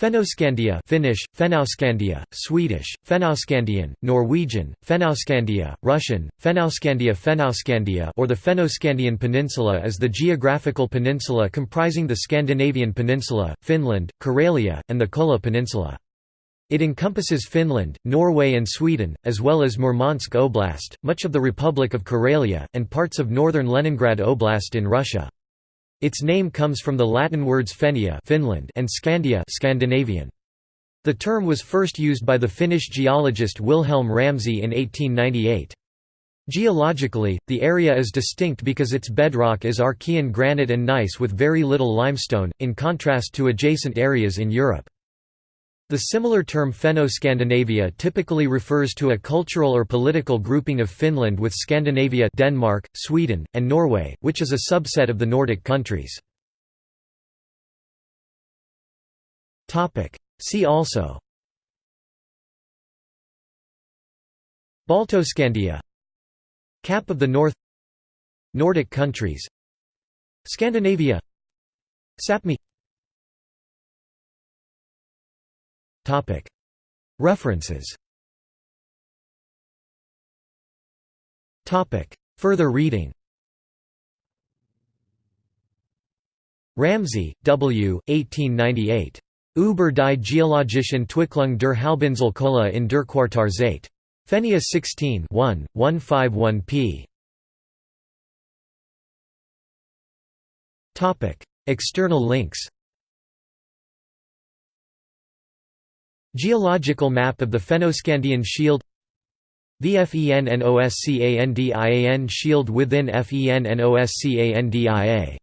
Fennoscandia Finnish, Fennoscandia, Swedish, Fennoscandian, Norwegian, Fennoscandia, Russian, Fennoscandia Fennoscandia or the Fennoscandian Peninsula is the geographical peninsula comprising the Scandinavian Peninsula, Finland, Karelia, and the Kola Peninsula. It encompasses Finland, Norway and Sweden, as well as Murmansk Oblast, much of the Republic of Karelia, and parts of northern Leningrad Oblast in Russia. Its name comes from the Latin words Fennia Finland and Scandia Scandinavian. The term was first used by the Finnish geologist Wilhelm Ramsay in 1898. Geologically, the area is distinct because its bedrock is Archean granite and gneiss with very little limestone, in contrast to adjacent areas in Europe. The similar term Fenno-Scandinavia typically refers to a cultural or political grouping of Finland with Scandinavia Denmark, Sweden, and Norway, which is a subset of the Nordic countries. See also Baltoscandia Cap of the North Nordic countries Scandinavia Sapmi References Further reading Ramsay, W. 1898. Über die geologischen Entwicklung der Halbinsel in der Quartarzeit. Fennia 16 1, 151 p. External links Geological map of the Fennoscandian Shield VFENNOSCANDIAN Shield within FENNOSCANDIA